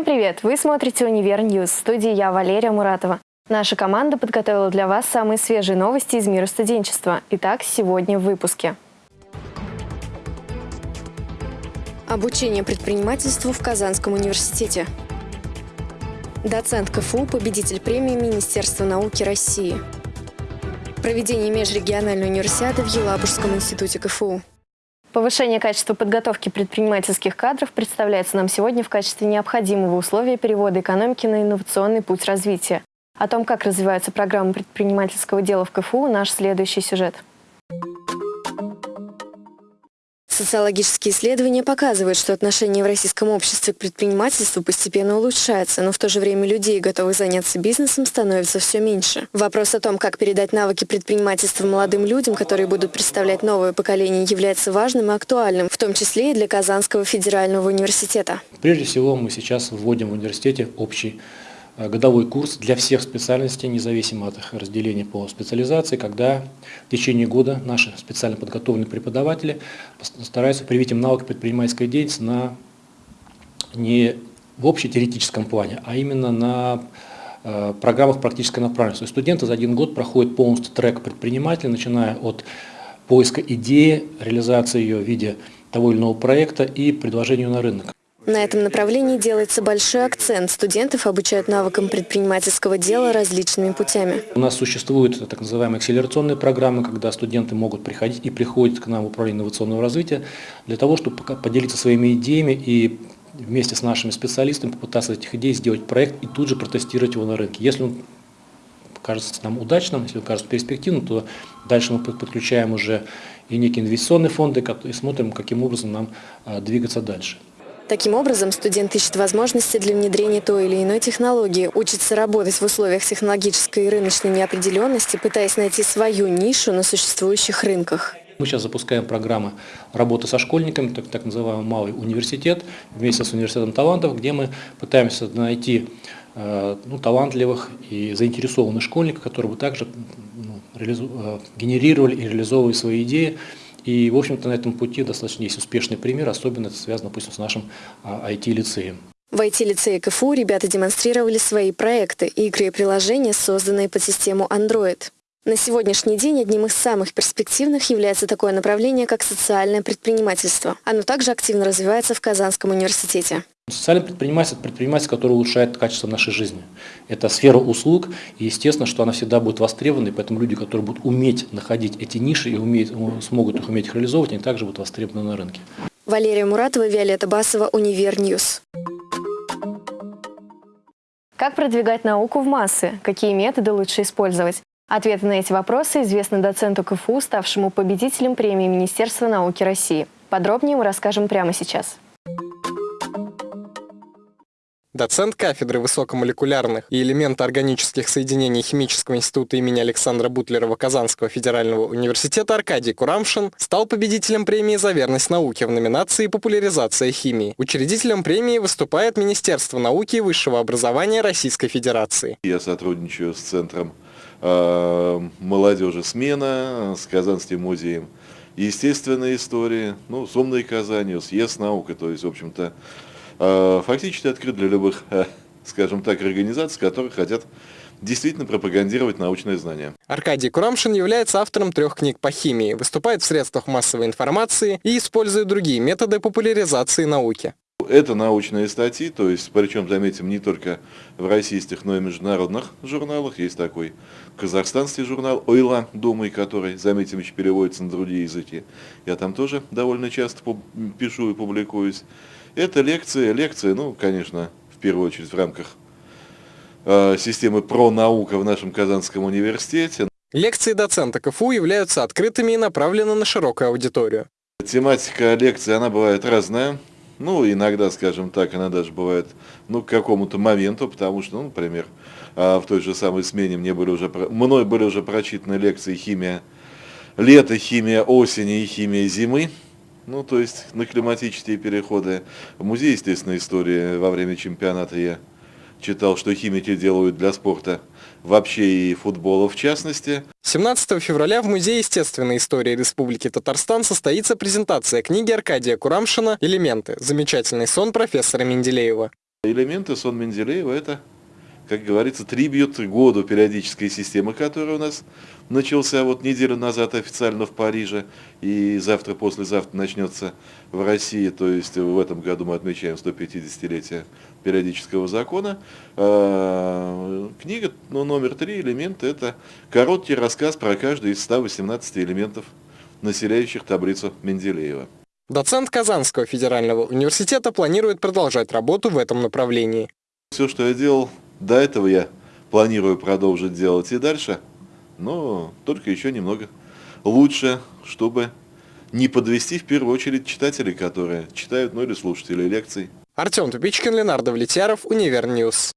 Всем привет! Вы смотрите «Univer News». В студии я, Валерия Муратова. Наша команда подготовила для вас самые свежие новости из мира студенчества. Итак, сегодня в выпуске. Обучение предпринимательству в Казанском университете. Доцент КФУ, победитель премии Министерства науки России. Проведение межрегиональной универсиады в Елабужском институте КФУ. Повышение качества подготовки предпринимательских кадров представляется нам сегодня в качестве необходимого условия перевода экономики на инновационный путь развития. О том, как развиваются программы предпринимательского дела в КФУ, наш следующий сюжет. Социологические исследования показывают, что отношение в российском обществе к предпринимательству постепенно улучшается, но в то же время людей, готовых заняться бизнесом, становится все меньше. Вопрос о том, как передать навыки предпринимательства молодым людям, которые будут представлять новое поколение, является важным и актуальным, в том числе и для Казанского федерального университета. Прежде всего, мы сейчас вводим в университете общий годовой курс для всех специальностей, независимо от их разделения по специализации, когда в течение года наши специально подготовленные преподаватели стараются привить им навык предпринимательской деятельности на, не в общетеоретическом плане, а именно на э, программах практической направленности. Студенты за один год проходят полностью трек предпринимателя, начиная от поиска идеи, реализации ее в виде того или иного проекта и предложения на рынок. На этом направлении делается большой акцент. Студентов обучают навыкам предпринимательского дела различными путями. У нас существуют так называемые акселерационные программы, когда студенты могут приходить и приходят к нам в управление инновационного развития для того, чтобы поделиться своими идеями и вместе с нашими специалистами попытаться этих идей сделать проект и тут же протестировать его на рынке. Если он кажется нам удачным, если он кажется перспективным, то дальше мы подключаем уже и некие инвестиционные фонды и смотрим, каким образом нам а, двигаться дальше. Таким образом, студент ищет возможности для внедрения той или иной технологии, учится работать в условиях технологической и рыночной неопределенности, пытаясь найти свою нишу на существующих рынках. Мы сейчас запускаем программы работы со школьниками, так, так называемый малый университет, вместе с университетом талантов, где мы пытаемся найти э, ну, талантливых и заинтересованных школьников, которые бы также ну, э, генерировали и реализовывали свои идеи и, в общем-то, на этом пути достаточно есть успешный пример, особенно это связано, допустим, с нашим IT-лицеем. А, в IT-лицее КФУ ребята демонстрировали свои проекты, игры и приложения, созданные под систему Android. На сегодняшний день одним из самых перспективных является такое направление, как социальное предпринимательство. Оно также активно развивается в Казанском университете. Социальное предпринимательство – это предпринимательство, которое улучшает качество нашей жизни. Это сфера услуг, и естественно, что она всегда будет востребована, и поэтому люди, которые будут уметь находить эти ниши и уметь, смогут их уметь их реализовывать, они также будут востребованы на рынке. Валерия Муратова, Виолетта Басова, Univer News. Как продвигать науку в массы? Какие методы лучше использовать? Ответы на эти вопросы известны доценту КФУ, ставшему победителем премии Министерства науки России. Подробнее мы расскажем прямо сейчас. Доцент кафедры высокомолекулярных и элементоорганических соединений Химического института имени Александра Бутлерова Казанского федерального университета Аркадий Курамшин стал победителем премии за верность науке в номинации «Популяризация химии». Учредителем премии выступает Министерство науки и высшего образования Российской Федерации. Я сотрудничаю с Центром э, молодежи «Смена», с Казанским музеем естественной истории, ну, с «Умной Казанью», с ЕС наукой, то есть, в общем-то, фактически открыт для любых, э, скажем так, организаций, которые хотят действительно пропагандировать научные знания. Аркадий Курамшин является автором трех книг по химии, выступает в средствах массовой информации и использует другие методы популяризации науки. Это научные статьи, то есть, причем, заметим, не только в российских, но и международных журналах. Есть такой казахстанский журнал «Ойла», думай, который, заметим, еще переводится на другие языки. Я там тоже довольно часто пишу и публикуюсь. Это лекции, лекции, ну, конечно, в первую очередь в рамках э, системы про наука в нашем Казанском университете. Лекции доцента КФУ являются открытыми и направлены на широкую аудиторию. Тематика лекции, она бывает разная. Ну, иногда, скажем так, она даже бывает, ну, к какому-то моменту, потому что, ну, например, в той же самой смене мне были уже, мной были уже прочитаны лекции химия лета, химия осени и химия зимы. Ну, то есть на климатические переходы. В музее естественной истории во время чемпионата я читал, что химики делают для спорта вообще и футбола в частности. 17 февраля в Музее естественной истории Республики Татарстан состоится презентация книги Аркадия Курамшина «Элементы. Замечательный сон профессора Менделеева». Элементы сон Менделеева – это, как говорится, трибьют году периодической системы, которая у нас начался вот неделю назад официально в Париже, и завтра, послезавтра начнется в России, то есть в этом году мы отмечаем 150-летие периодического закона. А, книга ну, номер три, элемент, это короткий рассказ про каждый из 118 элементов, населяющих таблицу Менделеева. Доцент Казанского федерального университета планирует продолжать работу в этом направлении. Все, что я делал до этого, я планирую продолжить делать и дальше, но только еще немного лучше, чтобы не подвести в первую очередь читателей, которые читают, ну или слушателей лекций. Артем Тупичкин, Ленардо Влетьяров, Univer News.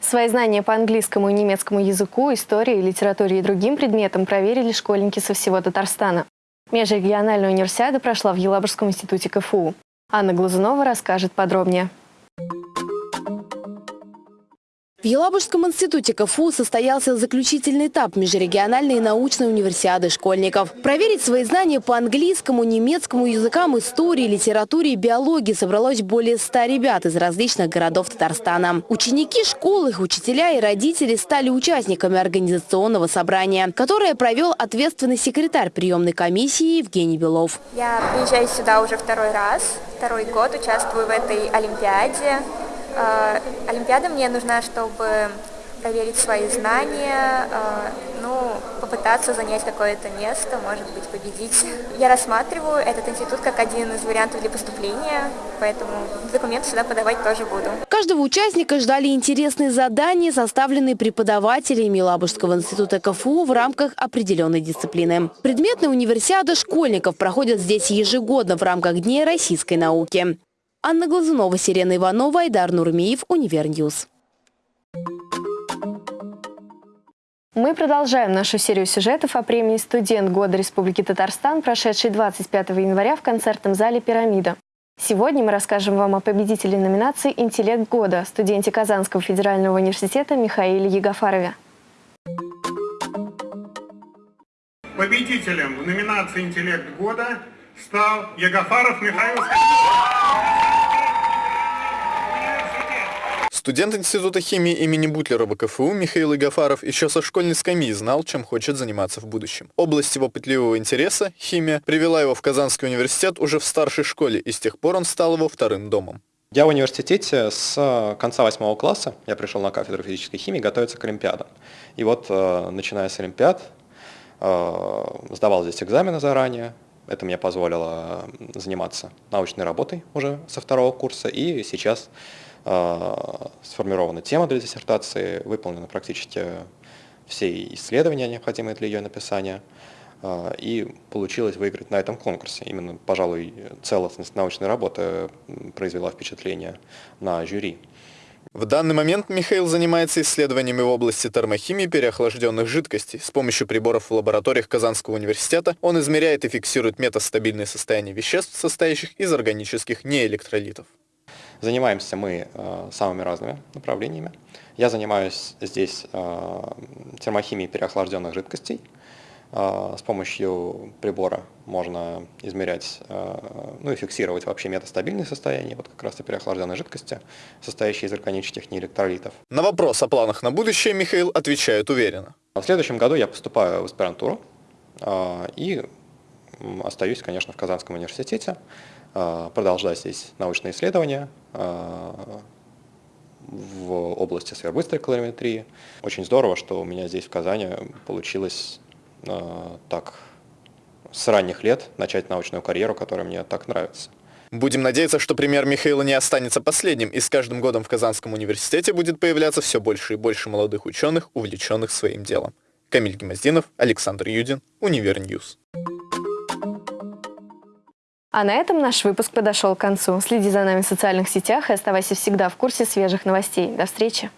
Свои знания по английскому и немецкому языку, истории, литературе и другим предметам проверили школьники со всего Татарстана. Межрегиональная универсиада прошла в Елабужском институте КФУ. Анна Глазунова расскажет подробнее. В Елабужском институте КФУ состоялся заключительный этап межрегиональной научной универсиады школьников. Проверить свои знания по английскому, немецкому языкам, истории, литературе и биологии собралось более ста ребят из различных городов Татарстана. Ученики школ, их учителя и родители стали участниками организационного собрания, которое провел ответственный секретарь приемной комиссии Евгений Белов. Я приезжаю сюда уже второй раз, второй год участвую в этой олимпиаде. Э, олимпиада мне нужна, чтобы проверить свои знания, э, ну, попытаться занять какое-то место, может быть, победить. Я рассматриваю этот институт как один из вариантов для поступления, поэтому документы сюда подавать тоже буду. Каждого участника ждали интересные задания, составленные преподавателями Лабужского института КФУ в рамках определенной дисциплины. Предметная универсиада школьников проходит здесь ежегодно в рамках Дней российской науки. Анна Глазунова, Сирена Иванова, Айдар Нурмиев, Univer News. Мы продолжаем нашу серию сюжетов о премии «Студент года Республики Татарстан», прошедшей 25 января в концертном зале «Пирамида». Сегодня мы расскажем вам о победителе номинации «Интеллект года» студенте Казанского федерального университета Михаиле Егофарове. Победителем в номинации «Интеллект года» стал Егофаров Михаил Студент Института химии имени Бутлерова КФУ Михаил Игафаров еще со школьной скамьи знал, чем хочет заниматься в будущем. Область его пытливого интереса, химия, привела его в Казанский университет уже в старшей школе, и с тех пор он стал его вторым домом. Я в университете с конца восьмого класса, я пришел на кафедру физической химии готовиться к Олимпиадам. И вот, э, начиная с Олимпиад, э, сдавал здесь экзамены заранее, это мне позволило заниматься научной работой уже со второго курса, и сейчас Э, сформирована тема для диссертации, выполнены практически все исследования, необходимые для ее написания, э, и получилось выиграть на этом конкурсе. Именно, пожалуй, целостность научной работы произвела впечатление на жюри. В данный момент Михаил занимается исследованиями в области термохимии переохлажденных жидкостей. С помощью приборов в лабораториях Казанского университета он измеряет и фиксирует метастабильное состояние веществ, состоящих из органических неэлектролитов. Занимаемся мы э, самыми разными направлениями. Я занимаюсь здесь э, термохимией переохлажденных жидкостей. Э, с помощью прибора можно измерять, ну и фиксировать вообще метастабильное состояние, вот как раз и переохлажденной жидкости, состоящей из органических неэлектролитов. На вопрос о планах на будущее Михаил отвечает уверенно. В следующем году я поступаю в аспирантуру и остаюсь, конечно, в Казанском университете. А, продолжать здесь научные исследования а, в области сверхбыстрой калориметрии. Очень здорово, что у меня здесь в Казани получилось а, так с ранних лет начать научную карьеру, которая мне так нравится. Будем надеяться, что пример Михаила не останется последним, и с каждым годом в Казанском университете будет появляться все больше и больше молодых ученых, увлеченных своим делом. Камиль Гемоздинов, Александр Юдин, Univer News. А на этом наш выпуск подошел к концу. Следи за нами в социальных сетях и оставайся всегда в курсе свежих новостей. До встречи!